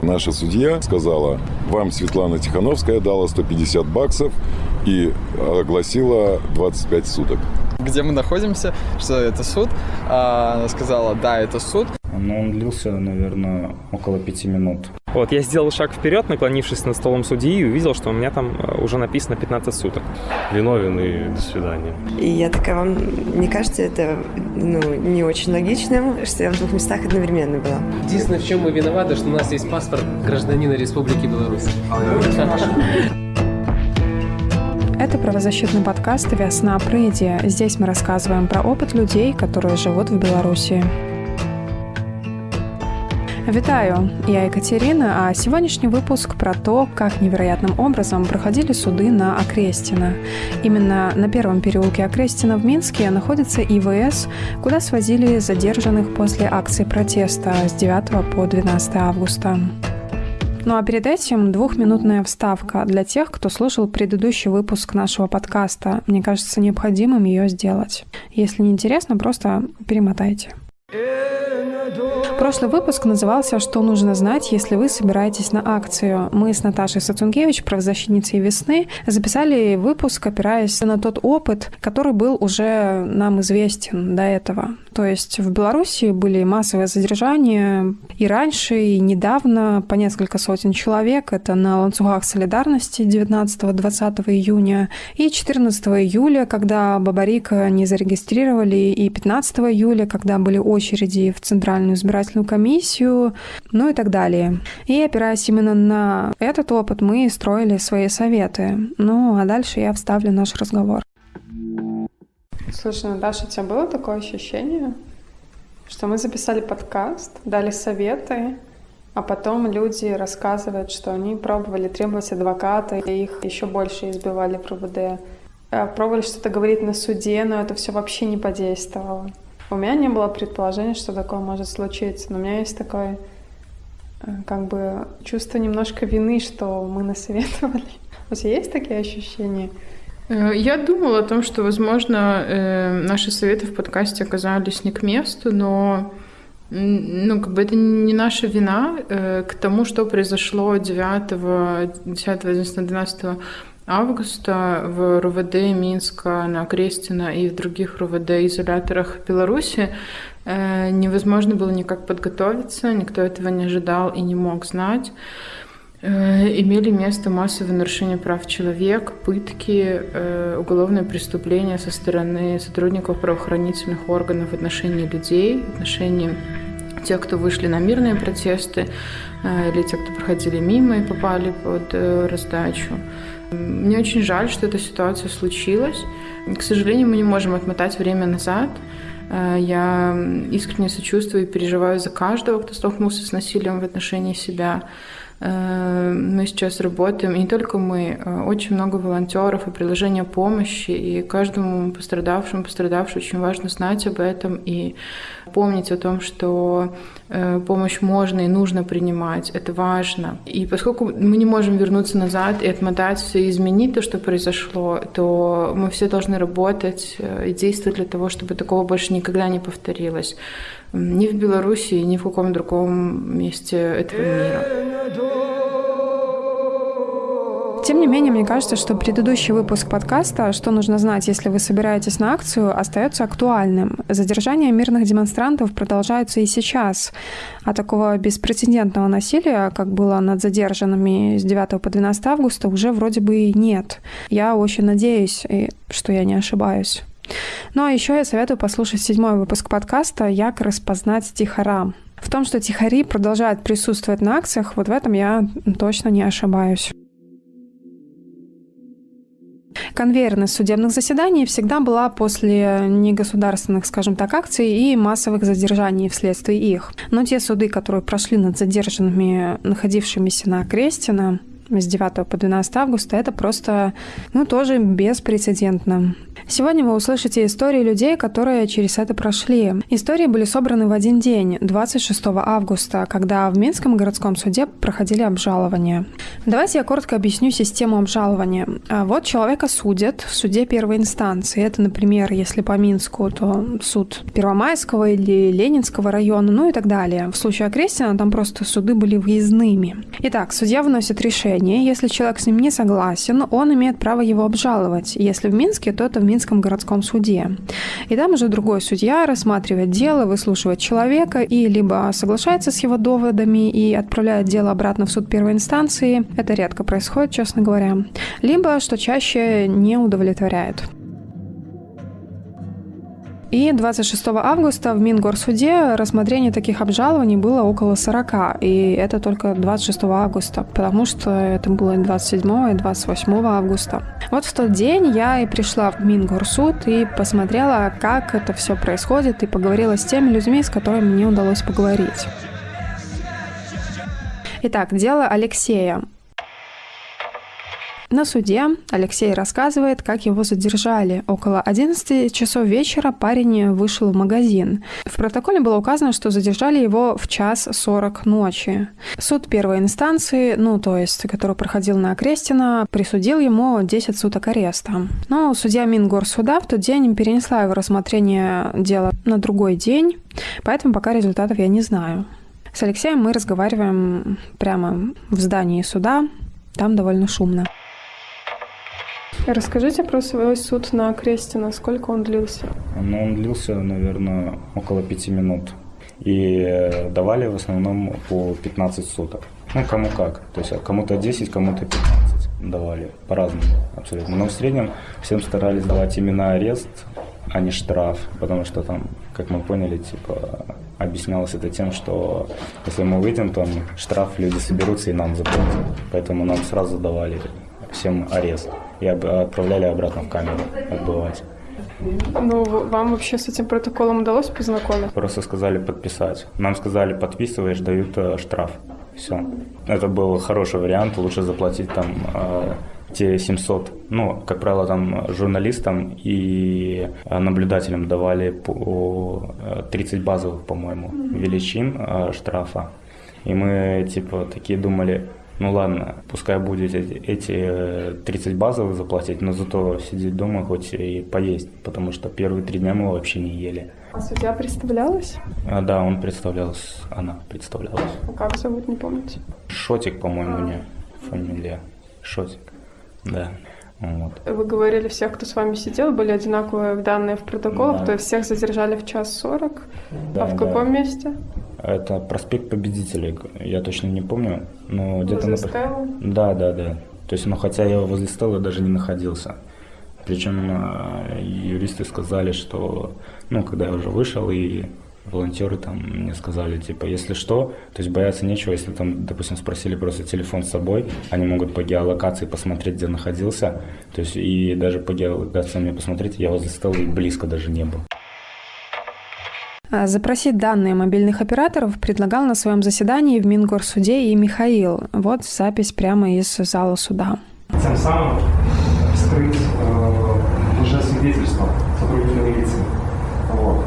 Наша судья сказала, вам Светлана Тихановская дала 150 баксов и огласила 25 суток. Где мы находимся, что это суд. А, она сказала, да, это суд. Но он длился, наверное, около пяти минут. Вот, я сделал шаг вперед, наклонившись над столом судьи, и увидел, что у меня там э, уже написано 15 суток. Виновен и до свидания. И я такая, вам не кажется это ну, не очень логичным, что я в двух местах одновременно была? Единственное, в чем мы виноваты, что у нас есть паспорт гражданина Республики Беларусь. Это правозащитный подкаст «Весна Прыди». Здесь мы рассказываем про опыт людей, которые живут в Беларуси. Витаю, я Екатерина, а сегодняшний выпуск про то, как невероятным образом проходили суды на Окрестина. Именно на первом переулке Окрестина в Минске находится ИВС, куда свозили задержанных после акции протеста с 9 по 12 августа. Ну а перед этим двухминутная вставка для тех, кто слушал предыдущий выпуск нашего подкаста. Мне кажется необходимым ее сделать. Если не интересно, просто перемотайте. Прошлый выпуск назывался «Что нужно знать, если вы собираетесь на акцию?». Мы с Наташей Сацунгевич, правозащитницей «Весны», записали выпуск, опираясь на тот опыт, который был уже нам известен до этого. То есть в Беларуси были массовые задержания и раньше, и недавно по несколько сотен человек. Это на ланцугах солидарности 19-20 июня и 14 июля, когда Бабарика не зарегистрировали, и 15 июля, когда были очереди в Центральную избирательную комиссию, ну и так далее. И опираясь именно на этот опыт, мы строили свои советы. Ну а дальше я вставлю наш разговор. Слушай, Наташа, у тебя было такое ощущение, что мы записали подкаст, дали советы, а потом люди рассказывают, что они пробовали требовать адвоката, и их еще больше избивали в РУВД. А пробовали что-то говорить на суде, но это все вообще не подействовало. У меня не было предположения, что такое может случиться, но у меня есть такое э, как бы чувство немножко вины, что мы насоветовали. У тебя есть такие ощущения? Э, я думала о том, что, возможно, э, наши советы в подкасте оказались не к месту, но ну, как бы это не наша вина к тому, что произошло 9, 10, 11, 12 августа в РУВД Минска, на Крестина и в других РУВД-изоляторах Беларуси невозможно было никак подготовиться, никто этого не ожидал и не мог знать. Э, имели место массовые нарушения прав человека, пытки, э, уголовные преступления со стороны сотрудников правоохранительных органов в отношении людей, в отношении тех, кто вышли на мирные протесты, э, или тех, кто проходили мимо и попали под раздачу. Мне очень жаль, что эта ситуация случилась. К сожалению, мы не можем отмотать время назад. Я искренне сочувствую и переживаю за каждого, кто столкнулся с насилием в отношении себя. Э, мы сейчас работаем, и не только мы, э, очень много волонтеров и приложения помощи, и каждому пострадавшему, пострадавшему очень важно знать об этом и помнить о том, что э, помощь можно и нужно принимать, это важно. И поскольку мы не можем вернуться назад и отмотать все, и изменить то, что произошло, то мы все должны работать и действовать для того, чтобы такого больше никогда не повторилось ни в Беларуси, ни в каком другом месте этого мира. Тем не менее, мне кажется, что предыдущий выпуск подкаста «Что нужно знать, если вы собираетесь на акцию» остается актуальным. Задержания мирных демонстрантов продолжаются и сейчас. А такого беспрецедентного насилия, как было над задержанными с 9 по 12 августа, уже вроде бы и нет. Я очень надеюсь, что я не ошибаюсь. Ну а еще я советую послушать седьмой выпуск подкаста «Як распознать тихора». В том, что тихари продолжают присутствовать на акциях, вот в этом я точно не ошибаюсь. Конвейерность судебных заседаний всегда была после негосударственных, скажем так, акций и массовых задержаний вследствие их. Но те суды, которые прошли над задержанными, находившимися на Крестина, с 9 по 12 августа, это просто, ну, тоже беспрецедентно. Сегодня вы услышите истории людей, которые через это прошли. Истории были собраны в один день, 26 августа, когда в Минском городском суде проходили обжалования. Давайте я коротко объясню систему обжалования. А Вот человека судят в суде первой инстанции. Это, например, если по Минску, то суд Первомайского или Ленинского района, ну и так далее. В случае Окрестина там просто суды были выездными. Итак, судья выносит решение. Если человек с ним не согласен, он имеет право его обжаловать. Если в Минске, то это в Минском городском суде. И там уже другой судья рассматривает дело, выслушивает человека и либо соглашается с его доводами и отправляет дело обратно в суд первой инстанции. Это редко происходит, честно говоря. Либо, что чаще, не удовлетворяет. И 26 августа в Мингорсуде рассмотрение таких обжалований было около 40. И это только 26 августа, потому что это было и 27 и 28 августа. Вот в тот день я и пришла в Мингорсуд и посмотрела, как это все происходит, и поговорила с теми людьми, с которыми мне удалось поговорить. Итак, дело Алексея. На суде Алексей рассказывает, как его задержали. Около 11 часов вечера парень вышел в магазин. В протоколе было указано, что задержали его в час 40 ночи. Суд первой инстанции, ну то есть, который проходил на Окрестина, присудил ему 10 суток ареста. Но судья Мингорсуда в тот день перенесла его рассмотрение дела на другой день, поэтому пока результатов я не знаю. С Алексеем мы разговариваем прямо в здании суда, там довольно шумно. Расскажите про свой суд на Крестина. Сколько он длился? Но он длился, наверное, около пяти минут. И э, давали в основном по 15 суток. Ну, кому как. То есть кому-то 10, кому-то 15 давали. По-разному абсолютно. Но в среднем всем старались давать именно арест, а не штраф. Потому что там, как мы поняли, типа объяснялось это тем, что если мы выйдем, там штраф люди соберутся и нам заплатят. Поэтому нам сразу давали всем арест и отправляли обратно в камеру отбывать. Ну, вам вообще с этим протоколом удалось познакомиться? Просто сказали подписать. Нам сказали, подписываешь, дают э, штраф. Все. Это был хороший вариант. Лучше заплатить там э, те 700. Ну, как правило, там журналистам и э, наблюдателям давали по э, 30 базовых, по-моему, величин э, штрафа. И мы, типа, такие думали, ну ладно, пускай будет эти, эти э, 30 базовых заплатить, но зато сидеть дома хоть и поесть, потому что первые три дня мы вообще не ели. А судья представлялась? А, да, он представлялся, она представлялась. А Как зовут, не помните? Шотик, по-моему, у нее фамилия. Шотик, да. Вот. Вы говорили, всех, кто с вами сидел, были одинаковые данные в протоколах, Да. то есть всех задержали в час сорок. Да, а в да. каком месте? Это проспект Победителей, я точно не помню, но где-то на... Стеллы? Да, да, да. То есть, ну, хотя я возле стола даже не находился. Причем э, юристы сказали, что, ну, когда я уже вышел, и волонтеры там мне сказали, типа, если что, то есть бояться нечего, если там, допустим, спросили просто телефон с собой, они могут по геолокации посмотреть, где находился, то есть и даже по геолокации мне посмотреть, я возле стола и близко даже не был. А, Запросить данные мобильных операторов предлагал на своем заседании в Мингорсуде и Михаил. Вот запись прямо из зала суда. тем самым скрыть э, лжесвидетельство сотрудника милиции. Вот.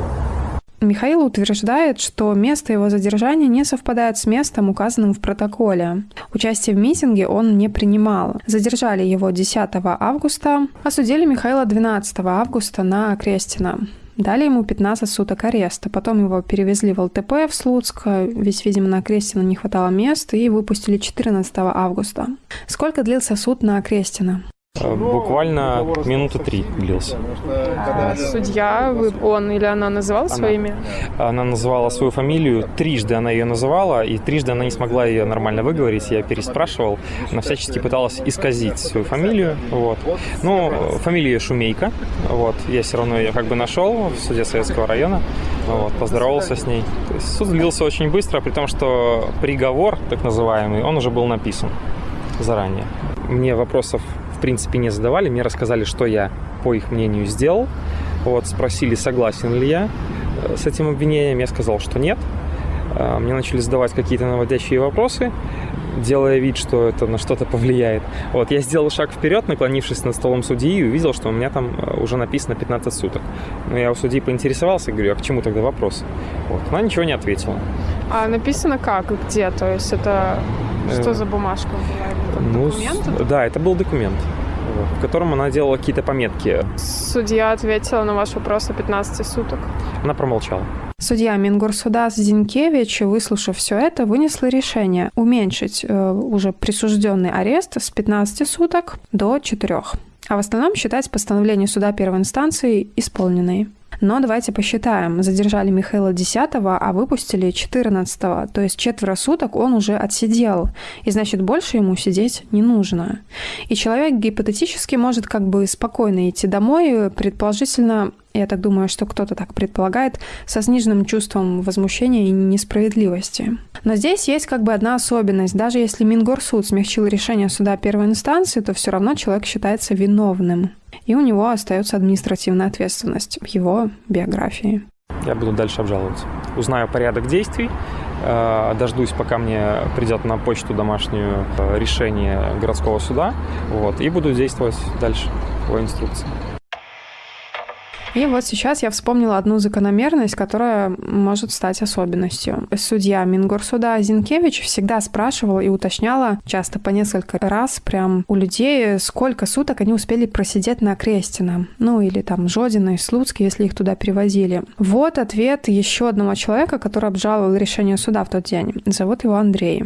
Михаил утверждает, что место его задержания не совпадает с местом, указанным в протоколе. Участие в митинге он не принимал. Задержали его 10 августа, осудили Михаила 12 августа на Крестина. Дали ему 15 суток ареста. Потом его перевезли в ЛТП в Слуцк, ведь, видимо, на Крестина не хватало мест, и выпустили 14 августа. Сколько длился суд на Крестина? Э, Буквально минуты три длился. А судья, вы- он или она называл свое имя? Она называла свою фамилию, трижды она ее называла, и трижды она не смогла ее нормально выговорить. Я переспрашивал, она всячески пыталась исказить свою фамилию. Вот. Ну, фамилия Шумейка. Вот. Я все равно ее как бы нашел в суде Советского района. Вот. Поздоровался с ней. То есть суд длился очень быстро, при том, что приговор, так называемый, он уже был написан заранее. Мне вопросов принципе не задавали, мне рассказали, что я, по их мнению, сделал. Вот, спросили, согласен ли я э, с этим обвинением. Я сказал, что нет. Э, Мне начали задавать какие-то наводящие вопросы. Делая вид, что это на что-то повлияет. Вот, я сделал шаг вперед, наклонившись над столом судьи, и увидел, что у меня там э, уже написано 15 суток. Но я у судьи поинтересовался, говорю, а к чему тогда вопрос? Вот, она ничего не ответила. А написано как и где? То есть это что Э, за бумажка была? Ну, документ? да, это был документ, в котором она делала какие-то пометки. Судья ответила на ваш вопрос о 15 суток. Она промолчала. Судья Мингорсуда Зинкевич, выслушав все это, вынесла решение уменьшить э, уже присужденный арест с 15 суток до 4, а в остальном считать постановление суда первой инстанции исполненной. Но давайте посчитаем. Задержали Михаила 10 а выпустили 14 то есть четверо суток он уже отсидел. И значит, больше ему сидеть не нужно. И человек гипотетически может как бы спокойно идти домой, предположительно, я так думаю, что кто-то так предполагает, со сниженным чувством возмущения и несправедливости. Но здесь есть как бы одна особенность. Даже если Мингорсуд смягчил решение суда первой инстанции, то все равно человек считается виновным. И у него остается административная ответственность в его биографии. Я буду дальше обжаловаться. Узнаю порядок действий, э, дождусь, пока мне придет на почту домашнюю э, решение городского суда, вот, и буду действовать дальше по инструкции. И вот сейчас я вспомнила одну закономерность, которая может стать особенностью. Судья Мингорсуда Зинкевич всегда спрашивал и уточняла, часто по несколько раз, прям у людей, сколько суток они успели просидеть на Крестина. Ну или там Жодина и Слуцкий, если их туда перевозили. Вот ответ еще одного человека, который обжаловал решение суда в тот день. Зовут его Андрей.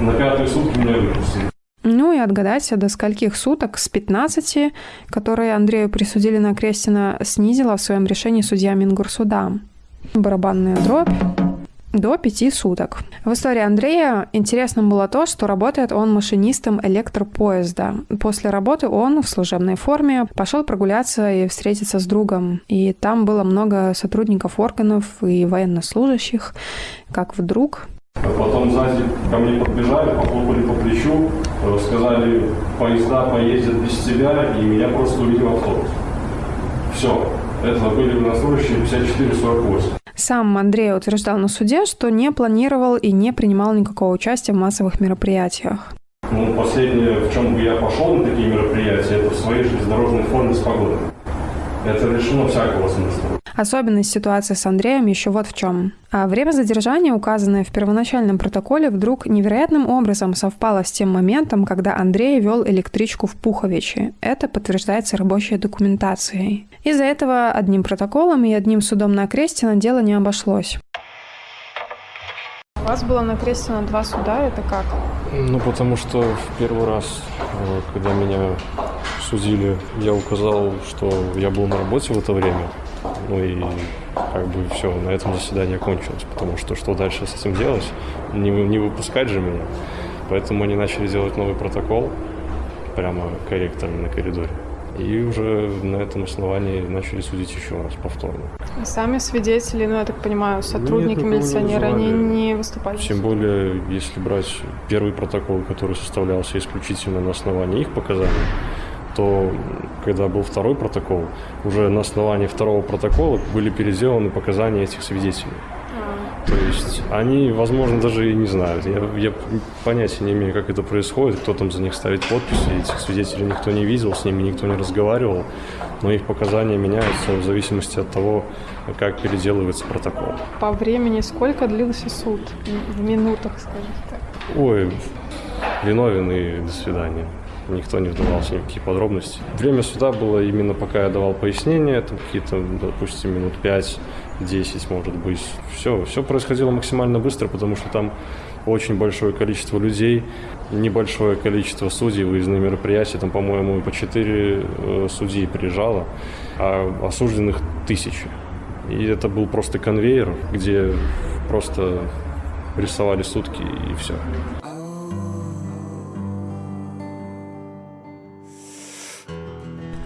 На пятые сутки меня выпустили. Ну и отгадайте, до скольких суток с 15, которые Андрею присудили на Крестина, снизила в своем решении судья Мингурсуда. Барабанная дробь до пяти суток. В истории Андрея интересным было то, что работает он машинистом электропоезда. После работы он в служебной форме пошел прогуляться и встретиться с другом. И там было много сотрудников органов и военнослужащих. Как вдруг потом сзади ко мне подбежали, похлопали по плечу, э, сказали, поезда поездят без тебя, и меня просто увидел автобус. Все. Это были военнослужащие 54-48. Сам Андрей утверждал на суде, что не планировал и не принимал никакого участия в массовых мероприятиях. Ну, последнее, в чем бы я пошел на такие мероприятия, это в своей железнодорожной форме с погодой. Это лишено всякого смысла. Особенность ситуации с Андреем еще вот в чем. А время задержания, указанное в первоначальном протоколе, вдруг невероятным образом совпало с тем моментом, когда Андрей вел электричку в Пуховичи. Это подтверждается рабочей документацией. Из-за этого одним протоколом и одним судом на Крестина дело не обошлось. У вас было на Крестина два суда, это как? Ну, потому что в первый раз, э, когда меня судили, я указал, что я был на работе в это время. Ну и как бы все, на этом заседание кончилось, потому что что дальше с этим делать? Не, не выпускать же меня. Поэтому они начали делать новый протокол прямо корректорами на коридоре. И уже на этом основании начали судить еще раз повторно. А Сами свидетели, ну, я так понимаю, сотрудники, никого не милиционеры, они вызывали. не выступали? Тем более, если брать первый протокол, который составлялся исключительно на основании их показаний, то когда был второй протокол, уже на основании второго протокола были переделаны показания этих свидетелей. То есть они, возможно, даже и не знают. Я, я понятия не имею, как это происходит, кто там за них ставит подписи. Этих свидетелей никто не видел, с ними никто не разговаривал. Но их показания меняются в зависимости от того, как переделывается протокол. По времени сколько длился суд? В минутах, скажем так. Ой, виновен и до свидания. Никто не вдавался в какие подробности. Время суда было именно пока я давал пояснения, там какие-то, допустим, минут 5-10, может быть. Все, все происходило максимально быстро, потому что там очень большое количество людей, небольшое количество судей, выездные мероприятия, там, по-моему, по 4 судьи приезжало, а осужденных тысячи. И это был просто конвейер, где просто рисовали сутки и все.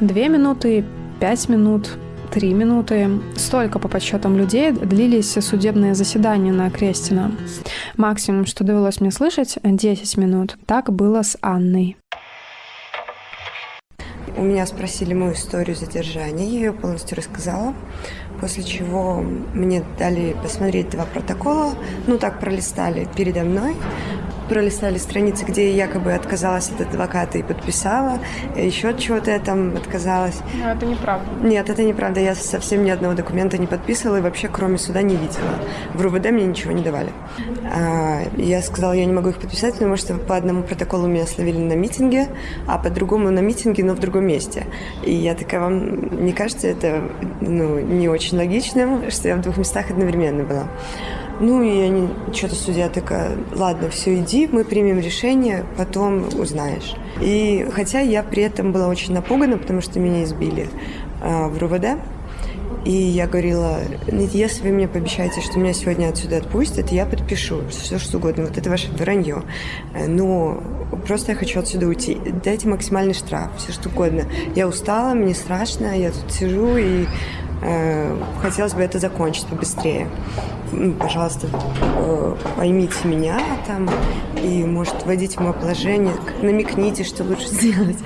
Две минуты, пять минут, три минуты. Столько, по подсчетам людей, длились судебные заседания на Крестина. Максимум, что довелось мне слышать, 10 минут. Так было с Анной. У меня спросили мою историю задержания, я ее полностью рассказала, после чего мне дали посмотреть два протокола, ну так пролистали передо мной, пролистали страницы, где я якобы отказалась от адвоката и подписала, еще от чего-то я там отказалась. Но это неправда. Нет, это неправда. Я совсем ни одного документа не подписывала и вообще кроме суда не видела. В РУВД мне ничего не давали. А, я сказала, я не могу их подписать, потому что по одному протоколу меня словили на митинге, а по другому на митинге, но в другом месте. И я такая, вам не кажется это ну, не очень логичным, что я в двух местах одновременно была? Ну, и они, что-то судья такая, ладно, все, иди, мы примем решение, потом узнаешь. И хотя я при этом была очень напугана, потому что меня избили э, в РУВД, и я говорила, «Нет, если вы мне пообещаете, что меня сегодня отсюда отпустят, я подпишу все, что угодно. Вот это ваше вранье. Но просто я хочу отсюда уйти. Дайте максимальный штраф, все что угодно. Я устала, мне страшно, я тут сижу и хотелось бы это закончить побыстрее. Пожалуйста, э, поймите меня там и, может, вводите в мое положение, намекните, что лучше сделать.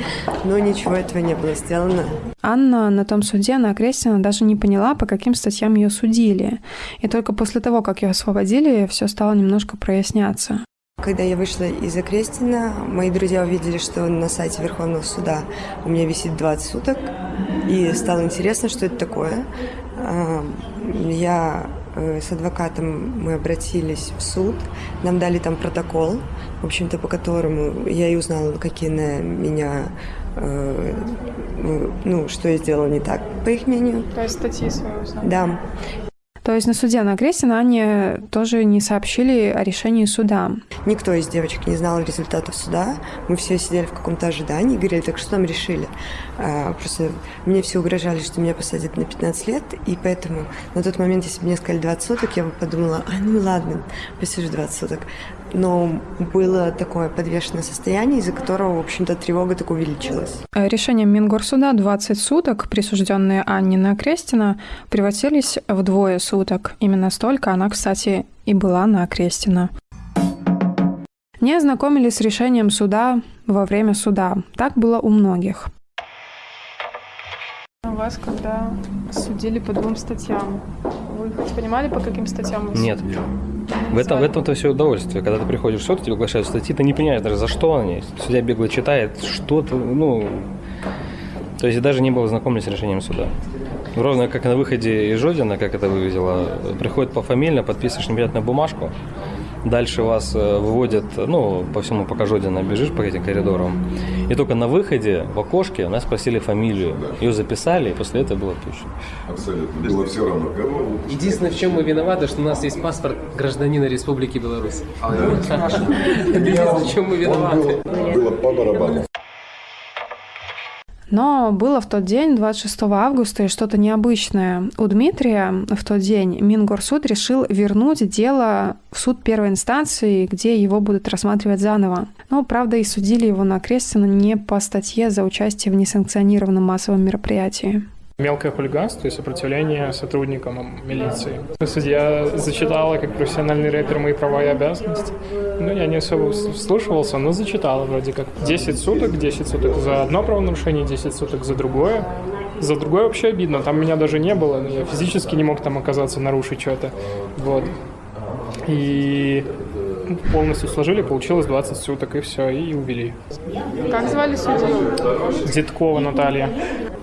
Но ничего этого не было сделано. Анна на том суде на Крестина даже не поняла, по каким статьям ее судили. И только после того, как ее освободили, все стало немножко проясняться. Когда я вышла из Окрестина, мои друзья увидели, что на сайте Верховного суда у меня висит 20 суток, и стало интересно, что это такое. Я э, с адвокатом мы обратились в суд, нам дали там протокол, в общем-то, по которому я и узнала, какие на меня э, ну, что я сделала не так, по их мнению. То есть статьи свои узнала? Да. То есть на суде на Крестина Ане тоже не сообщили о решении суда? Никто из девочек не знал результатов суда. Мы все сидели в каком-то ожидании и говорили, так что там решили? А, просто мне все угрожали, что меня посадят на 15 лет, и поэтому на тот момент, если бы мне сказали 20 суток, я бы подумала, а ну ладно, посижу 20 суток. Но было такое подвешенное состояние, из-за которого, в общем-то, тревога так увеличилась. Решением Мингорсуда 20 суток, присужденные Анне на Крестина, превратились в двое суток. Именно столько она, кстати, и была на Крестина. Не ознакомились с решением суда во время суда. Так было у многих. Вас когда судили по двум статьям, вы хоть понимали, по каким статьям вы Нет. В этом, в этом-то все удовольствие. Когда ты приходишь в суд, тебе оглашают статьи, ты не понимаешь даже, за что они. Судья бегло читает, что ты, ну... То есть даже не было знакомлен с решением суда. Ровно как на выходе из Жодина, как это выглядело, приходит пофамильно, подписываешь непонятную бумажку, Дальше вас э, выводят, ну, по всему пока Жодина бежишь по этим коридорам. И только на выходе, в окошке, нас спросили фамилию. Ее записали, и после этого было отпущено. Абсолютно. Было все равно. Единственное, в чем мы виноваты, что у нас есть паспорт гражданина Республики Беларусь. Единственное, в чем мы виноваты. Было по барабану. Но было в тот день, 26 августа, и что-то необычное. У Дмитрия в тот день Мингорсуд решил вернуть дело в суд первой инстанции, где его будут рассматривать заново. Но, правда, и судили его на Крестина не по статье за участие в несанкционированном массовом мероприятии мелкое хулиганство и сопротивление сотрудникам милиции. Судья зачитала как профессиональный рэпер мои права и обязанности. Ну, я не особо вслушивался, но зачитала вроде как. 10 суток, 10 суток за одно правонарушение, 10 суток за другое. За другое вообще обидно, там меня даже не было, я физически не мог там оказаться, нарушить что-то. Вот. И полностью сложили, получилось 20 суток, и все, и увели. Как звали судью? Деткова Наталья.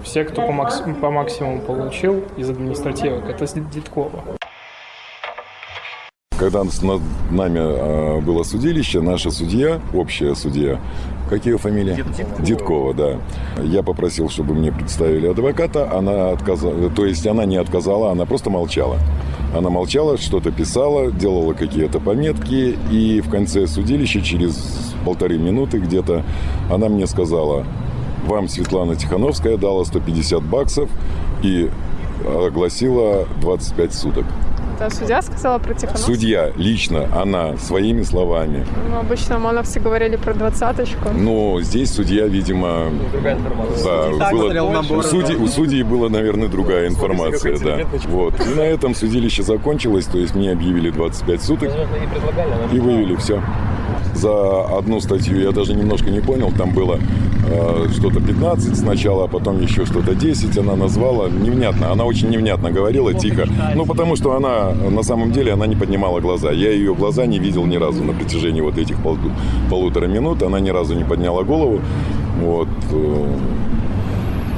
Все, кто по, макс... по максимуму получил из административок, это Деткова. Когда над нами э, было судилище, наша судья, общая судья, как ее фамилия? Деткова. Деткова, да. Я попросил, чтобы мне представили адвоката. Она отказала, то есть она не отказала, она просто молчала. Она молчала, что-то писала, делала какие-то пометки, и в конце судилища, через полторы минуты где-то, она мне сказала, вам Светлана Тихановская дала 150 баксов и огласила 25 суток. Это судья сказала про Тихановскую? Судья, лично, она, своими словами. Ну, обычно ОМОНовцы говорили про двадцаточку. Но здесь судья, видимо... Другая информация. Да, было, у, судей, у судей была, наверное, другая информация, да. Вот. И на этом судилище закончилось, то есть мне объявили 25 суток и вывели все. За одну статью я даже немножко не понял. Там было э, что-то 15 сначала, а потом еще что-то 10 она назвала. Невнятно. Она очень невнятно говорила, тихо. Ну, потому что она, на самом деле, она не поднимала глаза. Я ее глаза не видел ни разу на протяжении вот этих пол, полутора минут. Она ни разу не подняла голову. Вот. Э,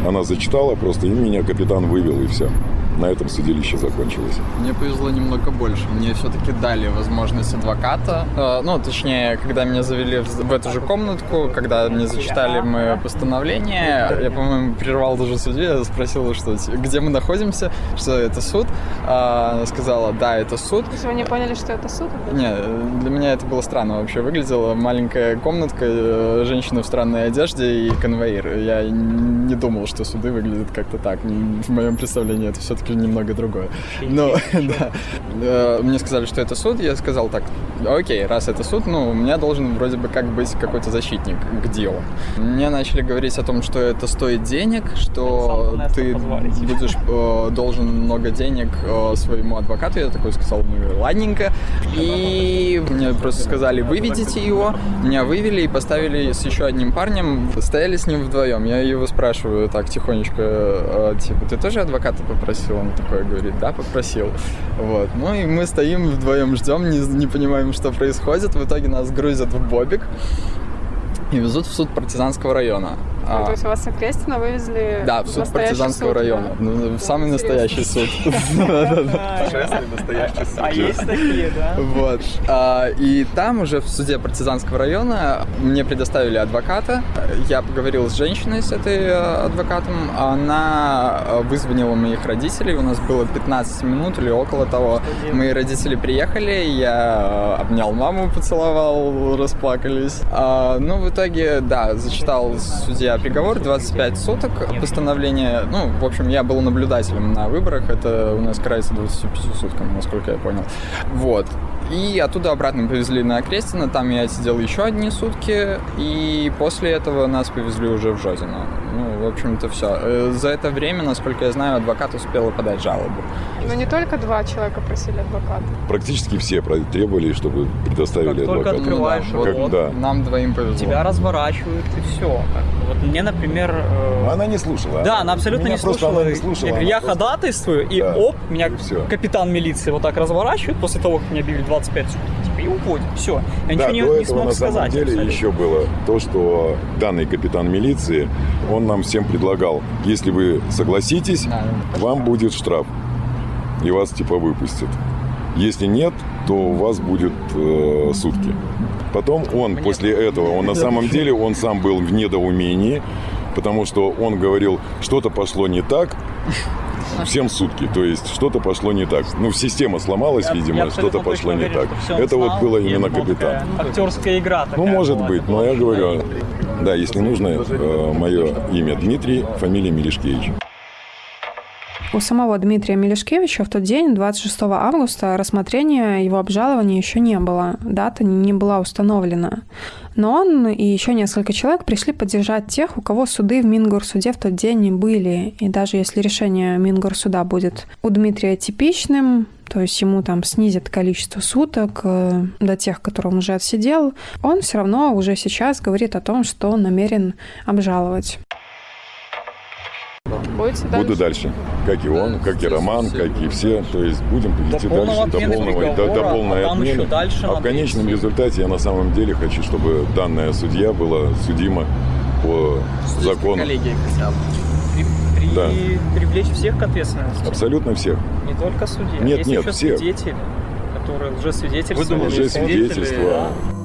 она зачитала просто, и меня капитан вывел, и все на этом судилище закончилось. Мне повезло немного больше. Мне все-таки дали возможность адвоката. Э, ну, точнее, когда меня завели в эту же комнатку, когда мне зачитали мое постановление, я, по-моему, прервал даже судью, я спросил, что, где мы находимся, что это суд. А, она сказала, да, это суд. То есть вы не поняли, что это суд? Нет, для меня это было странно вообще выглядело. Маленькая комнатка, э, женщина в странной одежде и конвоир. Я не думал, что суды выглядят как-то так. В моем представлении это все-таки все-таки немного другое. Но, да. Э, мне сказали, что это суд, я сказал так, окей, раз это суд, ну, у меня должен вроде бы как быть какой-то защитник к делу. Мне начали говорить о том, что это стоит денег, что ты будешь э, должен много денег э, своему адвокату. Я такой сказал, ну, ладненько. И мне просто сказали, выведите его. Меня вывели и поставили с еще одним парнем. Стояли с ним вдвоем. Я его спрашиваю так тихонечко, типа, ты тоже адвоката попросил? Он такой говорит, да, попросил. Вот. Ну и мы стоим вдвоем, ждем, не, не понимаем, что происходит. В итоге нас грузят в бобик и везут в суд партизанского района. Ну, а, то есть вас на Крестина вывезли Да, в суд партизанского суд, района. Да? Ну, самый настоящий суд. настоящий суд. А есть такие, да? Вот. А, и там уже в суде партизанского района мне предоставили адвоката. Я поговорил с женщиной, с этой э, адвокатом. Она э, вызвонила моих родителей. У нас было 15 минут или около того. Мои родители приехали, я э, обнял маму, поцеловал, расплакались. А, ну, в итоге, да, зачитал судья приговор 25 суток постановление. Ну, в общем, я был наблюдателем на выборах. Это у нас карается 25 сутками, насколько я понял. Вот. И оттуда обратно повезли на Крестина, там я сидел еще одни сутки, и после этого нас повезли уже в Жозино. Ну, в общем-то, все. Э, за это время, насколько я знаю, адвокат успел подать жалобу. Но не только два человека просили адвоката. Практически все требовали, чтобы предоставили как адвоката. Только открываешь ну, да, вот, да. Нам двоим повезло. Тебя разворачивают и все. Вот мне, например... Э... Она не слушала. Да, она абсолютно меня не слушала. не слушала. Я говорю, я просто... ходатайствую, и да. оп, меня и капитан милиции вот так разворачивает после того, как мне объявили 25 суток, уходит. Все. Я да, ничего не, до не смог на сказать. самом деле абсолютно. еще было то, что данный капитан милиции, он нам всем предлагал, если вы согласитесь, да, вам будет штраф. И вас типа выпустят. Если нет, то у вас будет э, сутки. Потом он Мне после этого, он на самом деле, он сам был в недоумении, потому что он говорил, что-то пошло не так, всем сутки. То есть что-то пошло не так. Ну, система сломалась, я, видимо, что-то пошло не так. Это вот было именно капитан. Актерская игра. Ну, может быть, но я говорю, да, если нужно, э, мое имя Дмитрий, фамилия Мелешкевич. У самого Дмитрия Мелешкевича в тот день, 26 августа, рассмотрения его обжалования еще не было. Дата не была установлена. Но он и еще несколько человек пришли поддержать тех, у кого суды в Мингорсуде в тот день не были. И даже если решение Мингорсуда будет у Дмитрия типичным, то есть ему там снизят количество суток э, до тех, которые он уже отсидел, он все равно уже сейчас говорит о том, что он намерен обжаловать. Будете Буду дальше. Как и он, как и Роман, как и все. То есть будем идти дальше до полного, до, до полной а отмены. Дальше а в конечном результате я на самом деле хочу, чтобы данная судья была судима по закону. Коллегии хотя бы. При, при, да. Привлечь всех к ответственности. Абсолютно всех. Не только судья. Нет, Есть нет, еще всех. свидетели, которые лжесвидетельствовали. Лжесвидетельства. Да.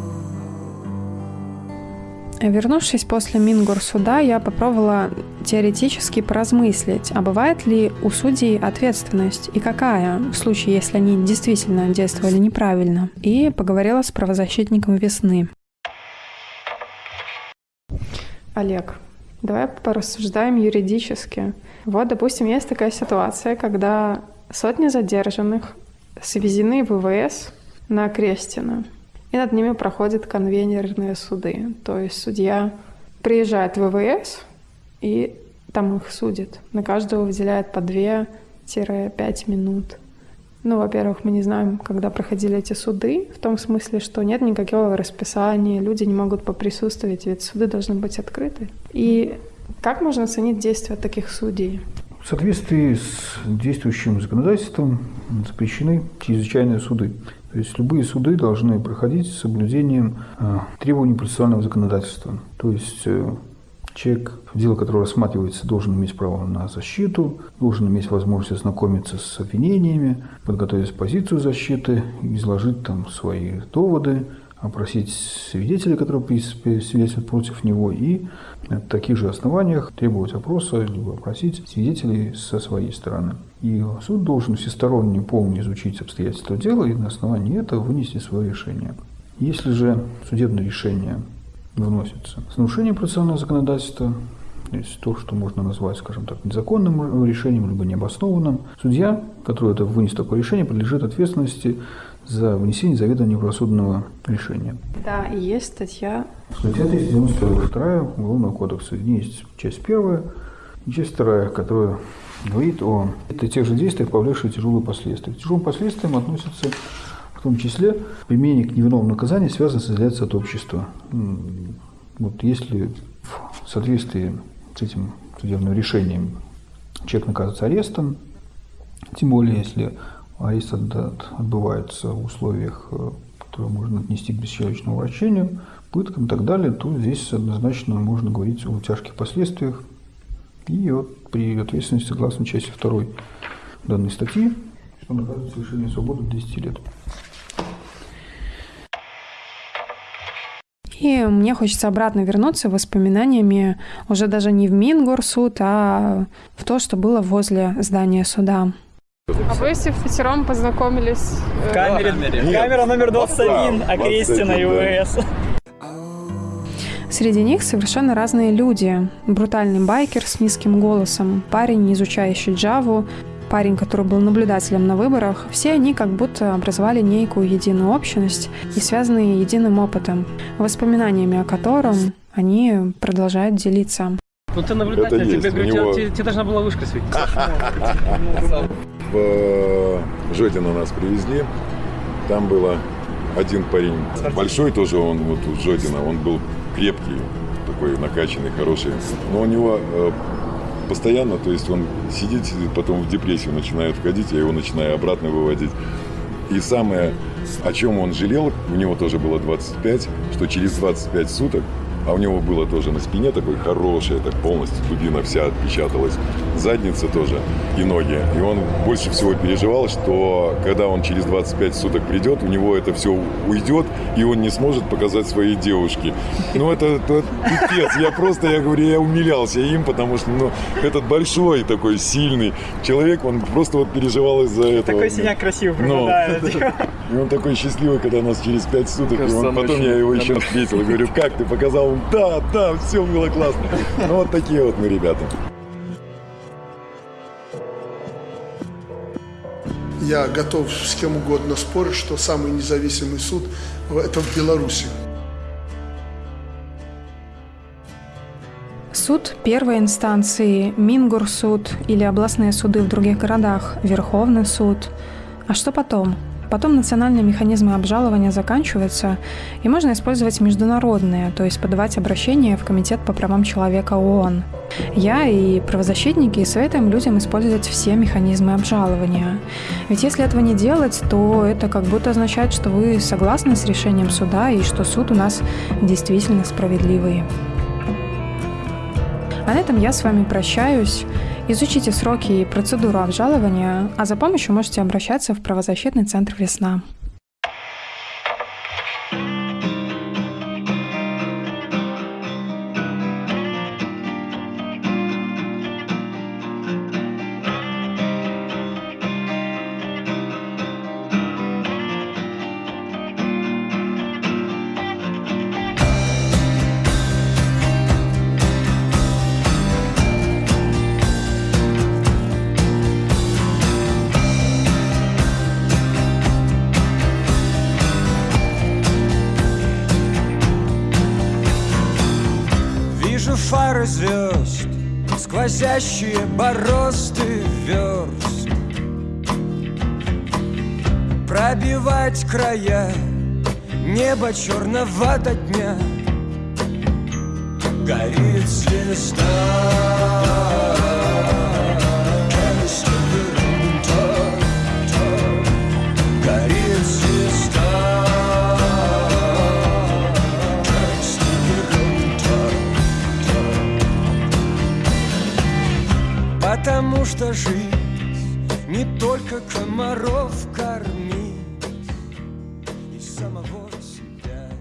Вернувшись после Мингорсуда, я попробовала теоретически поразмыслить, а бывает ли у судей ответственность и какая, в случае, если они действительно действовали неправильно, и поговорила с правозащитником весны. Олег, давай порассуждаем юридически. Вот, допустим, есть такая ситуация, когда сотни задержанных свезены в ВВС на Крестина – и над ними проходят конвейерные суды. То есть судья приезжает в ВВС, и там их судят. На каждого выделяют по 2-5 минут. Ну, во-первых, мы не знаем, когда проходили эти суды, в том смысле, что нет никакого расписания, люди не могут поприсутствовать, ведь суды должны быть открыты. И как можно оценить действия таких судей? В соответствии с действующим законодательством запрещены чрезвычайные суды. То есть любые суды должны проходить с соблюдением э, требований процессуального законодательства. То есть э, человек, дело которого рассматривается, должен иметь право на защиту, должен иметь возможность ознакомиться с обвинениями, подготовить позицию защиты, изложить там свои доводы, опросить свидетелей, которые свидетельствуют против него, и на таких же основаниях требовать опроса, либо опросить свидетелей со своей стороны. И суд должен всесторонне, полно изучить обстоятельства дела и на основании этого вынести свое решение. Если же судебное решение выносится с нарушением процессуального законодательства, то есть то, что можно назвать, скажем так, незаконным решением, либо необоснованным, судья, который это вынес такое решение, подлежит ответственности за вынесение заведомо неправосудного решения. Да, и есть статья. Статья 392 Уголовного кодекса. Есть часть первая и часть вторая, которая говорит о это тех же действиях, повлекших тяжелые последствия. К тяжелым последствиям относятся в том числе применение к невиновному наказанию связано с изоляцией от общества. Вот если в соответствии с этим судебным решением человек наказывается арестом, тем более если арест отбывается в условиях, э, которые можно отнести к бесчеловечному врачению, пыткам и так далее, то здесь однозначно можно говорить о тяжких последствиях. И вот при ответственности согласно части 2 данной статьи, что наказывается лишение свободы до 10 лет. И мне хочется обратно вернуться воспоминаниями уже даже не в Мингорсуд, а в то, что было возле здания суда. А вы все вчетвером познакомились? В камере. Нет. Камера номер 21, Окрестина и УВС. Среди них совершенно разные люди. Брутальный байкер с низким голосом, парень, изучающий Джаву, парень, который был наблюдателем на выборах, все они как будто образовали некую единую общность и связаны единым опытом, воспоминаниями о котором они продолжают делиться. Ну ты наблюдатель, тебе, говорю, него... тебе, тебе должна была вышка светить. В э, Жодино нас привезли. Там было один парень, большой тоже он, вот у Жодина, он был крепкий, такой накачанный, хороший. Но у него э, постоянно, то есть он сидит, сидит, потом в депрессию начинает входить, я его начинаю обратно выводить. И самое, о чем он жалел, у него тоже было 25, что через 25 суток а у него было тоже на спине такой хорошее, так полностью дубина вся отпечаталась, задница тоже и ноги. И он больше всего переживал, что когда он через 25 суток придет, у него это все уйдет, и он не сможет показать своей девушке. Ну, это, это пипец. Я просто, я говорю, я умилялся им, потому что, ну, этот большой такой сильный человек, он просто вот переживал из-за этого. Такой синяк красивый ну, И он такой счастливый, когда нас через 5 суток, и он, потом я его еще встретил, и говорю, как ты показал да, да, все было классно. Ну, вот такие вот мы ребята. Я готов с кем угодно спорить, что самый независимый суд – это в Беларуси. Суд первой инстанции, Мингурсуд или областные суды в других городах, Верховный суд. А что потом? Потом национальные механизмы обжалования заканчиваются, и можно использовать международные, то есть подавать обращение в Комитет по правам человека ООН. Я и правозащитники советуем людям использовать все механизмы обжалования. Ведь если этого не делать, то это как будто означает, что вы согласны с решением суда и что суд у нас действительно справедливый. А на этом я с вами прощаюсь. Изучите сроки и процедуру обжалования, а за помощью можете обращаться в правозащитный центр «Весна». Звезд, сквозящие борозды верст. Пробивать края Небо черного до дня Горит звезда что жизнь не только комаров